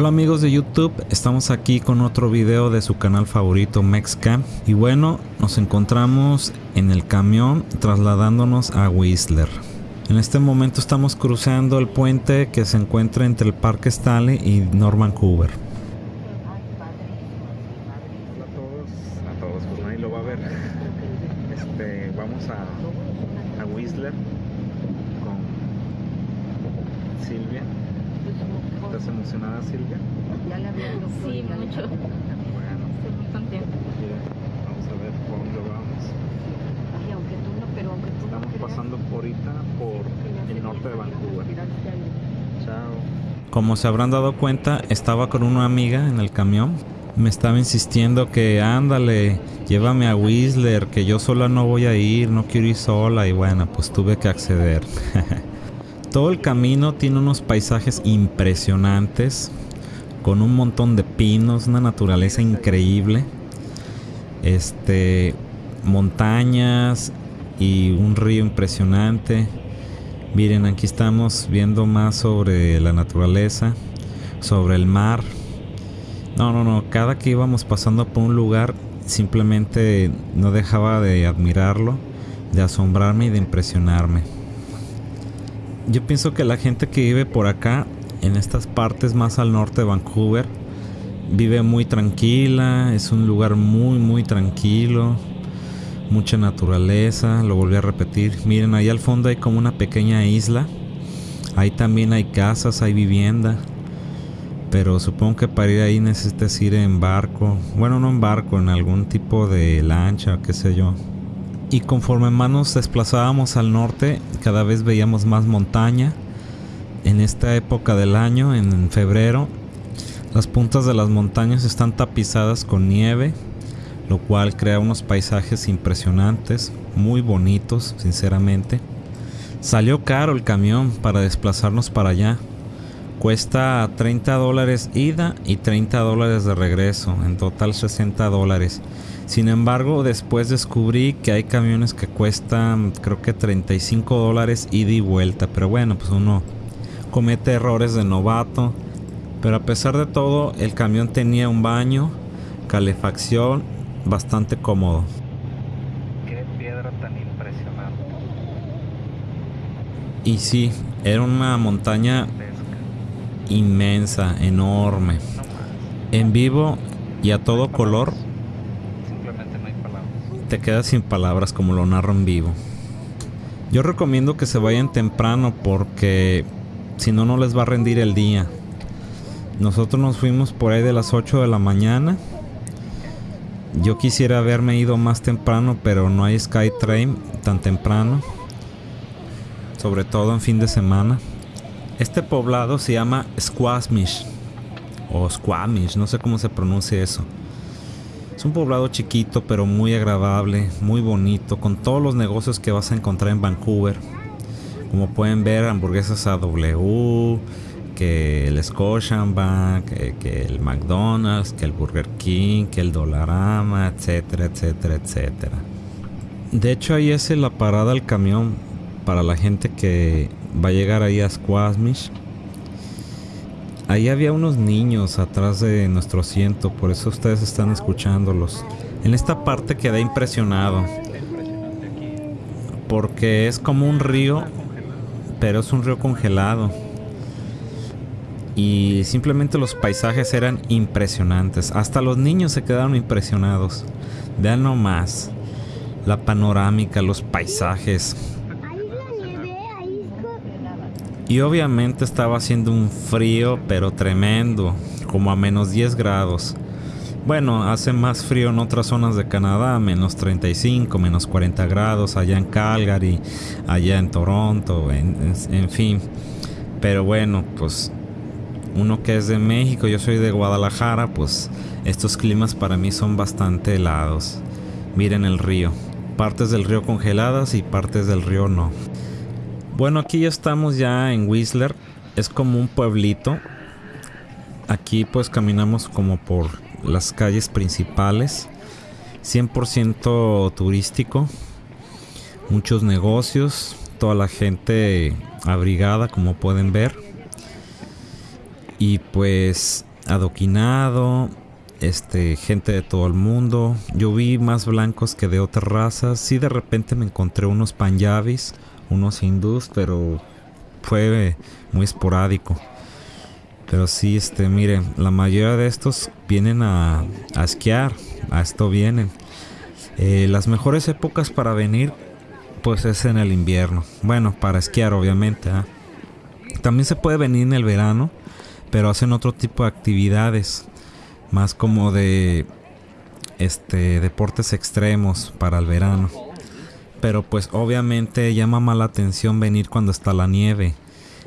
Hola amigos de YouTube, estamos aquí con otro video de su canal favorito Mexcam y bueno, nos encontramos en el camión trasladándonos a Whistler. En este momento estamos cruzando el puente que se encuentra entre el Parque Stanley y North Vancouver. Hola a todos, a todos, pues nadie lo va a ver. Este, vamos a Whistler con Silvia. ¿Estás emocionada, Silvia? Ya la por Sí, mucho. Bueno, Estoy muy contenta. mira, vamos a ver por dónde vamos. Ay, aunque tú no, pero aunque tú no Estamos creas, pasando ahorita por el norte de Vancouver. Chao. Como se habrán dado cuenta, estaba con una amiga en el camión. Me estaba insistiendo que ándale, llévame a Whistler, que yo sola no voy a ir, no quiero ir sola y bueno, pues tuve que acceder. Todo el camino tiene unos paisajes impresionantes, con un montón de pinos, una naturaleza increíble. Este, montañas y un río impresionante. Miren, aquí estamos viendo más sobre la naturaleza, sobre el mar. No, no, no, cada que íbamos pasando por un lugar simplemente no dejaba de admirarlo, de asombrarme y de impresionarme. Yo pienso que la gente que vive por acá, en estas partes más al norte de Vancouver, vive muy tranquila, es un lugar muy, muy tranquilo, mucha naturaleza, lo volví a repetir. Miren, ahí al fondo hay como una pequeña isla, ahí también hay casas, hay vivienda, pero supongo que para ir ahí necesitas ir en barco, bueno, no en barco, en algún tipo de lancha, qué sé yo. Y conforme más nos desplazábamos al norte, cada vez veíamos más montaña. En esta época del año, en febrero, las puntas de las montañas están tapizadas con nieve, lo cual crea unos paisajes impresionantes, muy bonitos, sinceramente. Salió caro el camión para desplazarnos para allá. Cuesta 30 dólares ida y 30 dólares de regreso, en total 60 dólares. Sin embargo, después descubrí que hay camiones que cuestan creo que 35 dólares ida y vuelta. Pero bueno, pues uno comete errores de novato. Pero a pesar de todo, el camión tenía un baño, calefacción, bastante cómodo. Qué piedra tan impresionante. Y sí, era una montaña. Inmensa, enorme. En vivo y a todo color te quedas sin palabras como lo narro en vivo. Yo recomiendo que se vayan temprano porque si no, no les va a rendir el día. Nosotros nos fuimos por ahí de las 8 de la mañana. Yo quisiera haberme ido más temprano, pero no hay Skytrain tan temprano. Sobre todo en fin de semana. Este poblado se llama Squamish. O Squamish, no sé cómo se pronuncia eso. Es un poblado chiquito pero muy agradable, muy bonito, con todos los negocios que vas a encontrar en Vancouver. Como pueden ver, hamburguesas AW, que el Scotiabank, que, que el McDonald's, que el Burger King, que el Dollarama, etcétera, etcétera, etcétera. De hecho, ahí es la parada del camión para la gente que va a llegar ahí a Squamish. Ahí había unos niños atrás de nuestro asiento, por eso ustedes están escuchándolos. En esta parte quedé impresionado, porque es como un río, pero es un río congelado. Y simplemente los paisajes eran impresionantes. Hasta los niños se quedaron impresionados. Vean nomás la panorámica, los paisajes. Y obviamente estaba haciendo un frío, pero tremendo, como a menos 10 grados. Bueno, hace más frío en otras zonas de Canadá, menos 35, menos 40 grados, allá en Calgary, allá en Toronto, en, fin. Pero bueno, pues uno que es de México, yo soy de Guadalajara, pues estos climas para mí son bastante helados. Miren el río, partes del río congeladas y partes del río no. Bueno, aquí ya estamos ya en Whistler. Es como un pueblito. Aquí pues caminamos como por las calles principales. 100% turístico. Muchos negocios. Toda la gente abrigada como pueden ver. Y pues adoquinado, este, gente de todo el mundo. Yo vi más blancos que de otras razas. Sí, de repente me encontré unos panjabis, unos hindús, pero fue muy esporádico. Pero sí, este, miren, la mayoría de estos vienen a, a esquiar, a esto vienen. Eh, las mejores épocas para venir, pues es en el invierno. Bueno, para esquiar, obviamente. ¿ah? También se puede venir en el verano, pero hacen otro tipo de actividades, más como de este deportes extremos para el verano. Pero pues obviamente llama más la atención venir cuando está la nieve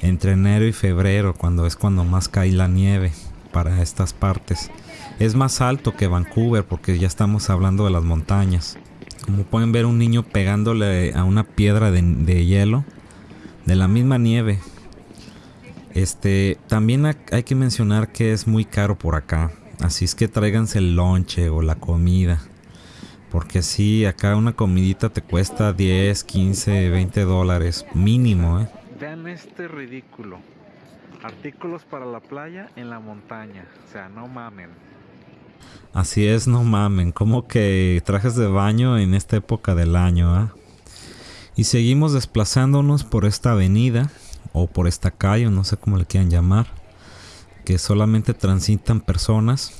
entre enero y febrero, cuando es cuando más cae la nieve para estas partes. Es más alto que Vancouver porque ya estamos hablando de las montañas. Como pueden ver un niño pegándole a una piedra de, de hielo de la misma nieve. Este, también hay que mencionar que es muy caro por acá. Así es que tráiganse el lonche o la comida. Porque si acá una comidita te cuesta 10, 15, 20 dólares mínimo, ¿eh? Vean este ridículo. Artículos para la playa en la montaña. O sea, no mamen. Así es, no mamen. Como que trajes de baño en esta época del año, ¿ah? Y seguimos desplazándonos por esta avenida o por esta calle, no sé cómo le quieran llamar, que solamente transitan personas.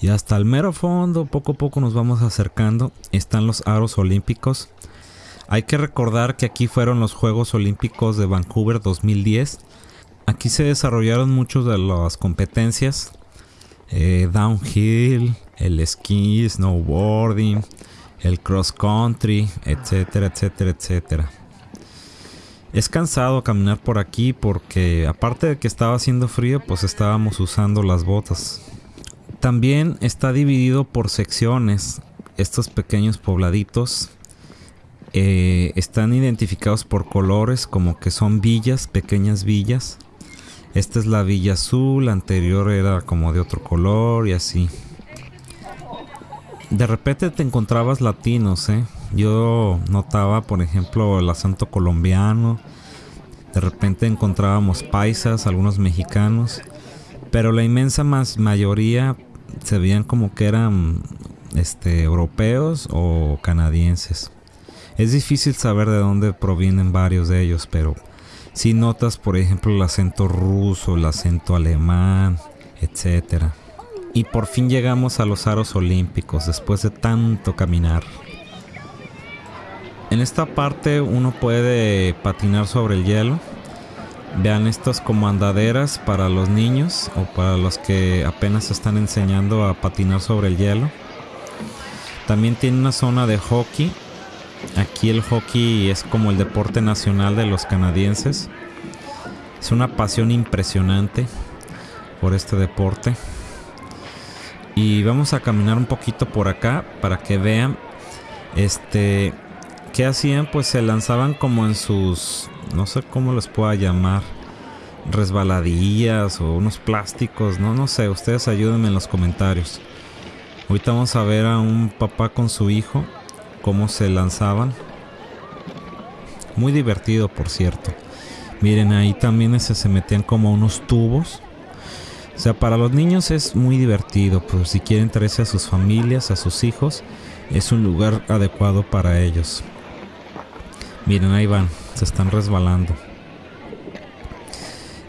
Y hasta el mero fondo, poco a poco nos vamos acercando, están los aros olímpicos hay que recordar que aquí fueron los Juegos Olímpicos de Vancouver 2010. Aquí se desarrollaron muchas de las competencias. Eh, downhill, el esquí, snowboarding, el cross country, etcétera, etcétera, etcétera. Es cansado caminar por aquí porque aparte de que estaba haciendo frío, pues estábamos usando las botas. También está dividido por secciones, estos pequeños pobladitos eh, están identificados por colores como que son villas, pequeñas villas. Esta es la villa azul, la anterior era como de otro color y así. De repente te encontrabas latinos, ¿eh? Yo notaba, por ejemplo, el acento colombiano. De repente encontrábamos paisas, algunos mexicanos. Pero la inmensa mayoría se veían como que eran este, europeos o canadienses. Es difícil saber de dónde provienen varios de ellos, pero si notas, por ejemplo, el acento ruso, el acento alemán, etc. Y por fin llegamos a los aros olímpicos después de tanto caminar. En esta parte uno puede patinar sobre el hielo. Vean estas como andaderas para los niños o para los que apenas están enseñando a patinar sobre el hielo. También tiene una zona de hockey Aquí el hockey es como el deporte nacional de los canadienses. Es una pasión impresionante por este deporte. Y vamos a caminar un poquito por acá para que vean este qué hacían, pues se lanzaban como en sus no sé cómo les pueda llamar resbaladillas o unos plásticos, no no sé, ustedes ayúdenme en los comentarios. Ahorita vamos a ver a un papá con su hijo cómo se lanzaban. Muy divertido, por cierto. Miren, ahí también se metían como unos tubos. O sea, para los niños es muy divertido, pero si quieren traerse a sus familias, a sus hijos, es un lugar adecuado para ellos. Miren, ahí van, se están resbalando.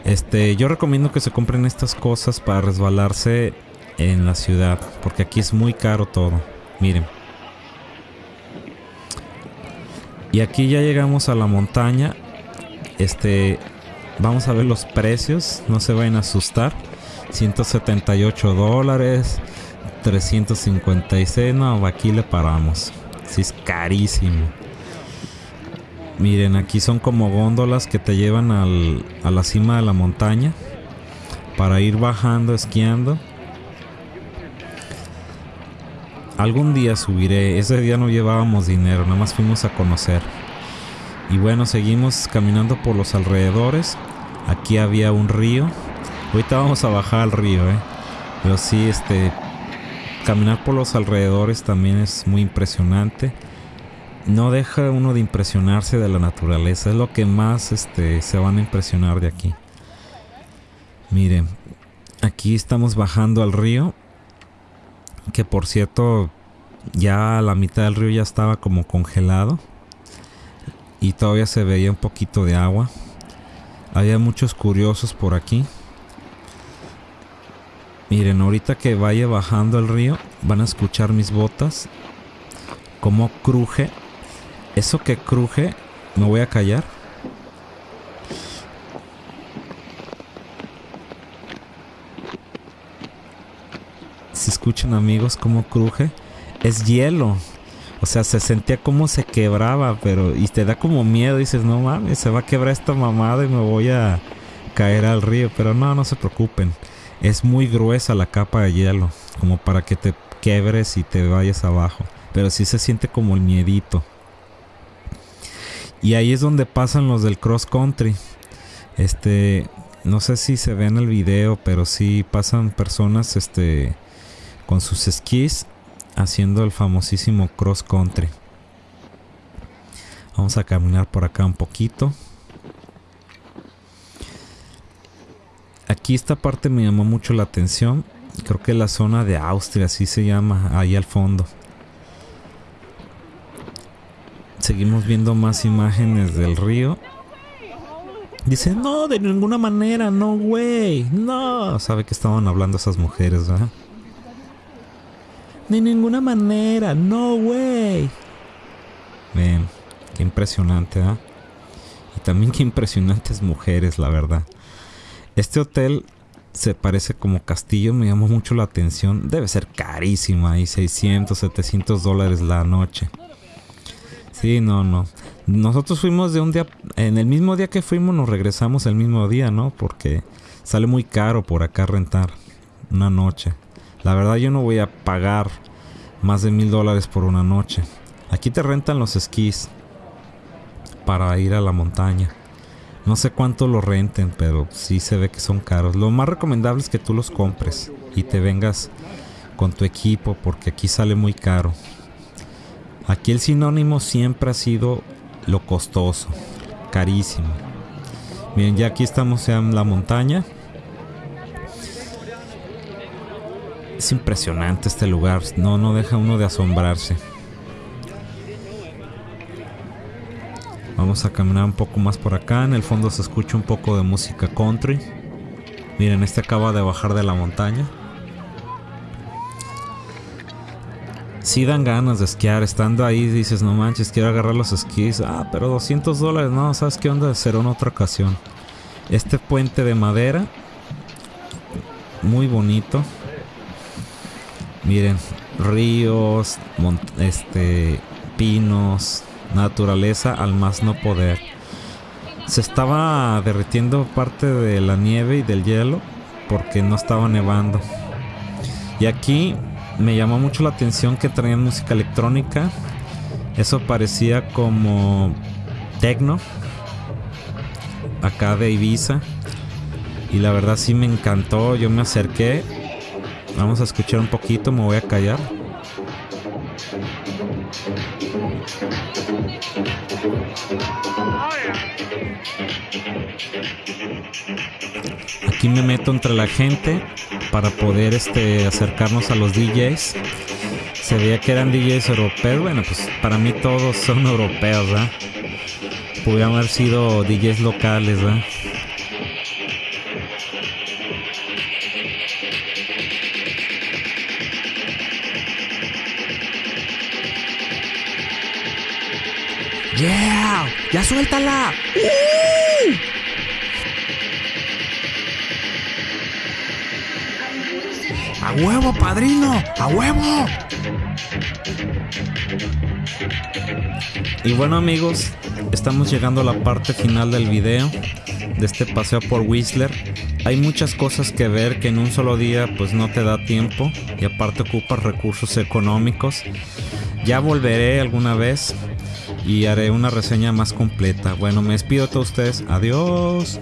Este, yo recomiendo que se compren estas cosas para resbalarse en la ciudad, porque aquí es muy caro todo. Miren. Y aquí ya llegamos a la montaña. Este, vamos a ver los precios. No se vayan a asustar. 178 dólares. 356. No, aquí le paramos. Sí, es carísimo. Miren, aquí son como góndolas que te llevan al, a la cima de la montaña. Para ir bajando, esquiando. Algún día subiré. Ese día no llevábamos dinero, nada más fuimos a conocer. Y bueno, seguimos caminando por los alrededores. Aquí había un río. Ahorita vamos a bajar al río, ¿eh? Pero sí, este... Caminar por los alrededores también es muy impresionante. No deja uno de impresionarse de la naturaleza. Es lo que más este, se van a impresionar de aquí. Miren, Aquí estamos bajando al río. Que por cierto, ya la mitad del río ya estaba como congelado. Y todavía se veía un poquito de agua. Había muchos curiosos por aquí. Miren, ahorita que vaya bajando el río, van a escuchar mis botas. Cómo cruje. Eso que cruje, me voy a callar. Si escuchan amigos cómo cruje, es hielo. O sea, se sentía como se quebraba, pero y te da como miedo, dices, no mames, se va a quebrar esta mamada y me voy a caer al río, pero no, no se preocupen. Es muy gruesa la capa de hielo, como para que te quebres y te vayas abajo, pero sí se siente como el miedito. Y ahí es donde pasan los del cross country. Este, no sé si se ve en el video, pero sí pasan personas este con sus esquís haciendo el famosísimo cross country. Vamos a caminar por acá un poquito. Aquí esta parte me llamó mucho la atención. Creo que la zona de Austria, así se llama, ahí al fondo. Seguimos viendo más imágenes del río. Dice, no, de ninguna manera, no, güey, no. Sabe que estaban hablando esas mujeres, ¿verdad? De ninguna manera, no, güey. Ven, qué impresionante, ¿ah? Y también qué impresionantes mujeres, la verdad. Este hotel se parece como castillo, me llamó mucho la atención. Debe ser carísima, ahí 600, 700 dólares la noche. Sí, no, no. Nosotros fuimos de un día, en el mismo día que fuimos nos regresamos el mismo día, ¿no? Porque sale muy caro por acá rentar una noche. La verdad yo no voy a pagar más de mil dólares por una noche. Aquí te rentan los esquís para ir a la montaña. No sé cuánto lo renten, pero sí se ve que son caros. Lo más recomendable es que tú los compres y te vengas con tu equipo porque aquí sale muy caro. Aquí el sinónimo siempre ha sido lo costoso, carísimo. Miren, ya aquí estamos en la montaña. Es impresionante este lugar, no, no deja uno de asombrarse. Vamos a caminar un poco más por acá, en el fondo se escucha un poco de música country. Miren, este acaba de bajar de la montaña. Sí dan ganas de esquiar, estando ahí dices, no manches, quiero agarrar los esquís. Ah, pero 200 dólares, no, ¿sabes qué onda? Será en otra ocasión. Este puente de madera, muy bonito. Miren, ríos, este, pinos, naturaleza al más no poder. Se estaba derritiendo parte de la nieve y del hielo porque no estaba nevando. Y aquí me llamó mucho la atención que traían música electrónica. Eso parecía como techno. Acá de Ibiza. Y la verdad sí me encantó. Yo me acerqué Vamos a escuchar un poquito, me voy a callar. Aquí me meto entre la gente para poder este, acercarnos a los DJs. Se veía que eran DJs europeos. Bueno, pues para mí todos son europeos, ¿verdad? Pudieron haber sido DJs locales, ¿verdad? ¡Yeah! ¡Ya suéltala! ¡Uh! ¡A huevo, padrino! ¡A huevo! Y bueno amigos, estamos llegando a la parte final del video de este paseo por Whistler. Hay muchas cosas que ver que en un solo día pues no te da tiempo y aparte ocupas recursos económicos. Ya volveré alguna vez y haré una reseña más completa. Bueno, me despido de todos ustedes. Adiós.